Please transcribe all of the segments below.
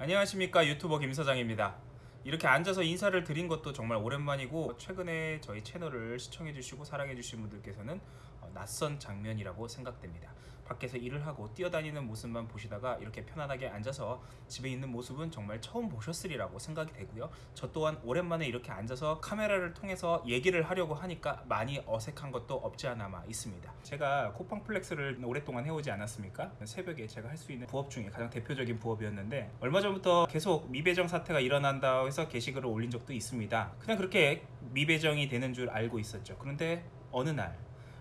안녕하십니까 유튜버 김서장입니다. 이렇게 앉아서 인사를 드린 것도 정말 오랜만이고 최근에 저희 채널을 시청해주시고 사랑해주신 분들께서는 어, 낯선 장면이라고 생각됩니다 밖에서 일을 하고 뛰어다니는 모습만 보시다가 이렇게 편안하게 앉아서 집에 있는 모습은 정말 처음 보셨으리라고 생각이 되고요. 저 또한 오랜만에 이렇게 앉아서 카메라를 통해서 얘기를 하려고 하니까 많이 어색한 것도 없지 않아 있습니다. 제가 코팡플렉스를 오랫동안 해오지 않았습니까? 새벽에 제가 할 수 있는 부업 중에 가장 대표적인 부업이었는데 얼마 전부터 계속 미배정 사태가 일어난다 해서 게시글을 올린 적도 있습니다. 그냥 그렇게 미배정이 되는 줄 알고 있었죠. 그런데 어느 날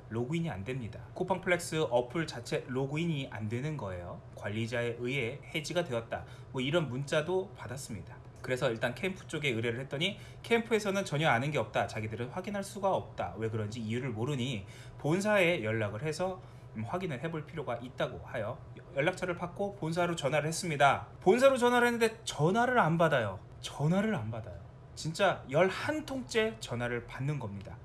로그인이 안 됩니다. 쿠팡 플렉스 어플 자체 로그인이 안 되는 거예요. 관리자에 의해 해지가 되었다. 뭐 이런 문자도 받았습니다. 그래서 일단 캠프 쪽에 의뢰를 했더니 캠프에서는 전혀 아는 게 없다. 자기들은 확인할 수가 없다. 왜 그런지 이유를 모르니 본사에 연락을 해서 음, 확인을 해볼 필요가 있다고 하여 연락처를 받고 본사로 전화를 했습니다. 본사로 전화를 했는데 전화를 안 받아요. 전화를 안 받아요. 진짜 11통째 전화를 받는 겁니다.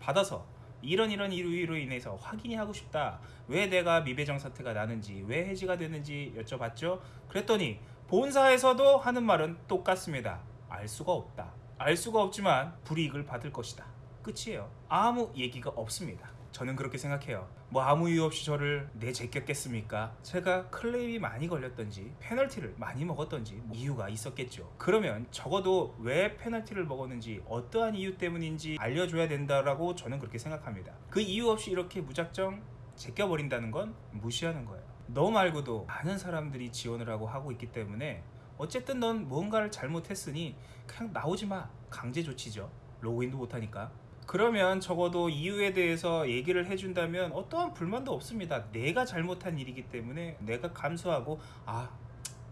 받아서 이런 이런 이유로 인해서 확인이 하고 싶다. 왜 내가 미배정 사태가 나는지 왜 해지가 되는지 여쭤봤죠. 그랬더니 본사에서도 하는 말은 똑같습니다. 알 수가 없다. 알 수가 없지만 불이익을 받을 것이다. 끝이에요. 아무 얘기가 없습니다 저는 그렇게 생각해요. 뭐 아무 이유 없이 저를 내제꼈겠습니까? 제가 클레임이 많이 걸렸던지 페널티를 많이 먹었던지 뭐 이유가 있었겠죠. 그러면 적어도 왜 페널티를 먹었는지 어떠한 이유 때문인지 알려줘야 된다라고 저는 그렇게 생각합니다. 그 이유 없이 이렇게 무작정 제껴버린다는 건 무시하는 거예요. 너 말고도 많은 사람들이 지원을 하고 하고 있기 때문에 어쨌든 넌 뭔가를 잘못했으니 그냥 나오지 마. 강제 조치죠. 로그인도 못하니까 그러면 적어도 이유에 대해서 얘기를 해준다면 어떠한 불만도 없습니다. 내가 잘못한 일이기 때문에 내가 감수하고 아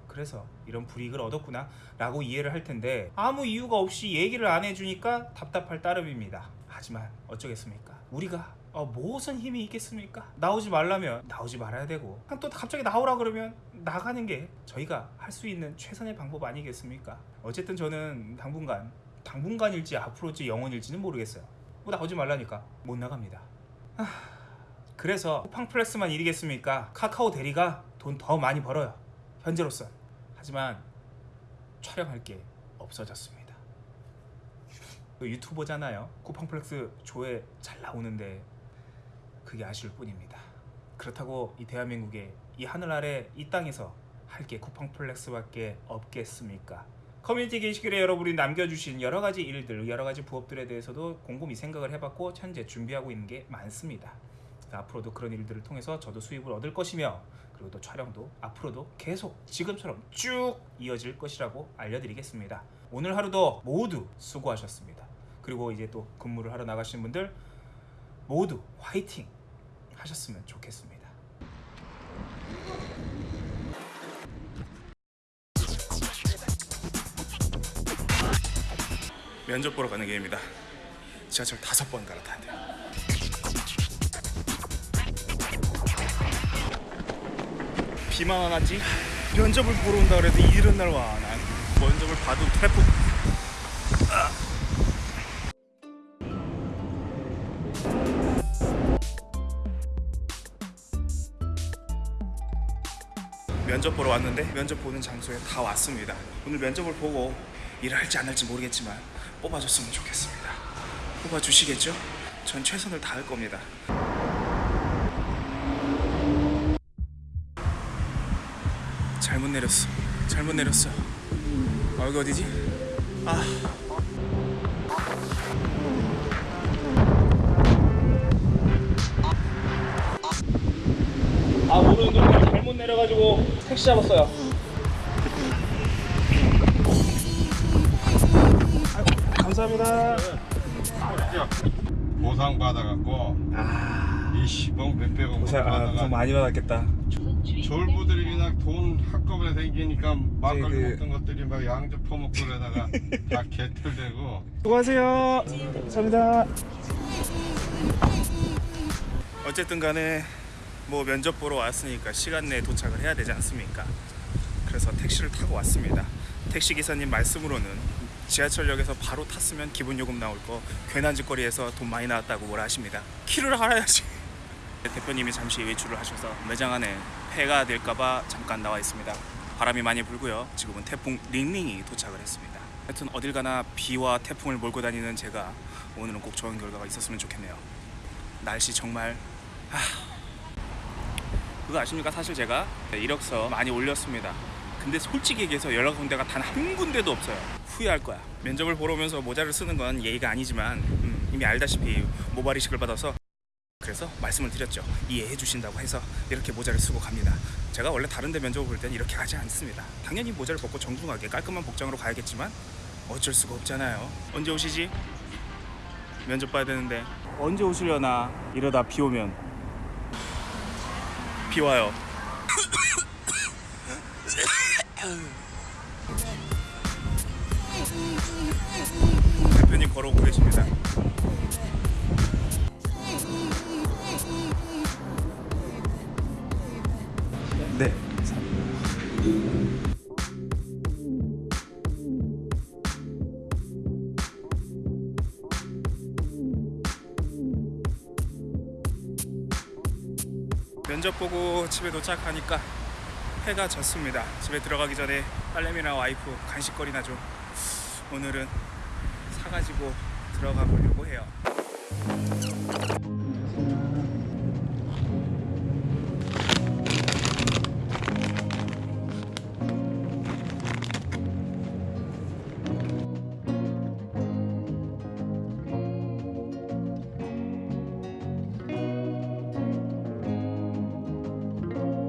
그래서 이런 불이익을 얻었구나 라고 이해를 할 텐데 아무 이유가 없이 얘기를 안 해주니까 답답할 따름입니다. 하지만 어쩌겠습니까? 우리가 어, 무슨 힘이 있겠습니까? 나오지 말라면 나오지 말아야 되고 또 갑자기 나오라 그러면 나가는 게 저희가 할 수 있는 최선의 방법 아니겠습니까? 어쨌든 저는 당분간 당분간일지 앞으로일지 영원일지는 모르겠어요 뭐 나오지 말라니까. 못 나갑니다. 하... 그래서 쿠팡플렉스만 일이겠습니까? 카카오 대리가 돈 더 많이 벌어요. 현재로선. 하지만 촬영할 게 없어졌습니다. 유튜버잖아요. 쿠팡플렉스 조회 잘 나오는데 그게 아쉬울 뿐입니다. 그렇다고 이 대한민국의 이 하늘 아래 이 땅에서 할 게 쿠팡플렉스밖에 없겠습니까 커뮤니티 게시글에 여러분이 남겨주신 여러가지 일들 여러가지 부업들에 대해서도 곰곰이 생각을 해봤고 현재 준비하고 있는 게 많습니다. 앞으로도 그런 일들을 통해서 저도 수입을 얻을 것이며 그리고 또 촬영도 앞으로도 계속 지금처럼 쭉 이어질 것이라고 알려드리겠습니다. 오늘 하루도 모두 수고하셨습니다. 그리고 이제 또 근무를 하러 나가시는 분들 모두 화이팅 하셨으면 좋겠습니다 면접 보러 가는 길입니다 지하철 다섯 번 갈아타야 돼요 비만 안 왔지? 면접을 보러 온다 그래도 이런 날 와. 난 면접을 봐도 트래프 아. 면접 보러 왔는데 면접 보는 장소에 다 왔습니다. 오늘 면접을 보고 일을 할지 안 할지 모르겠지만 뽑아줬으면 좋겠습니다. 뽑아주시겠죠? 전 최선을 다할 겁니다. 잘못 내렸어. 잘못 내렸어. 아, 여기 어디지? 아. 아, 모르는 동네 잘못 내려가지고 택시 잡았어요. 감사합니다. 보상 받아갖고 아, 20억 몇백억 고생, 아, 받아가 고생 많이 받았겠다. 졸부들이 그냥 돈 한꺼번에 생기니까 막걸리 그- 먹던 것들이 막 양주 퍼먹고 그러다가 다 개털되고 수고하세요. 감사합니다. 어쨌든 간에 뭐 면접 보러 왔으니까 시간 내에 도착을 해야 되지 않습니까? 그래서 택시를 타고 왔습니다. 택시 기사님 말씀으로는 지하철역에서 바로 탔으면 기본 요금 나올 거 괜한 짓거리에서 돈 많이 나왔다고 뭐라 하십니다. 키를 알아야지. 대표님이 잠시 외출을 하셔서 매장 안에 폐가 될까봐 잠깐 나와 있습니다. 바람이 많이 불고요. 지금은 태풍 링링이 도착을 했습니다. 하여튼 어딜 가나 비와 태풍을 몰고 다니는 제가 오늘은 꼭 좋은 결과가 있었으면 좋겠네요. 날씨 정말 하... 그거 아십니까? 사실 제가 이력서 많이 올렸습니다. 근데 솔직히 얘기해서 연락 온 데가 단 한 군데도 없어요. 후회할 거야. 면접을 보러 오면서 모자를 쓰는 건 예의가 아니지만 음, 이미 알다시피 모발이식을 받아서 그래서 말씀을 드렸죠. 이해해 주신다고 해서 이렇게 모자를 쓰고 갑니다. 제가 원래 다른 데 면접을 볼 때는 이렇게 가지 않습니다. 당연히 모자를 벗고 정중하게 깔끔한 복장으로 가야겠지만 어쩔 수가 없잖아요. 언제 오시지? 면접 봐야 되는데 언제 오시려나 이러다 비 오면 비 와요. 대표님 걸어오고 계십니다. 네. 면접 보고 집에 도착하니까 해가 졌습니다. 집에 들어가기 전에 딸내미랑 와이프 간식거리나 좀 오늘은 사가지고 들어가 보려고 해요.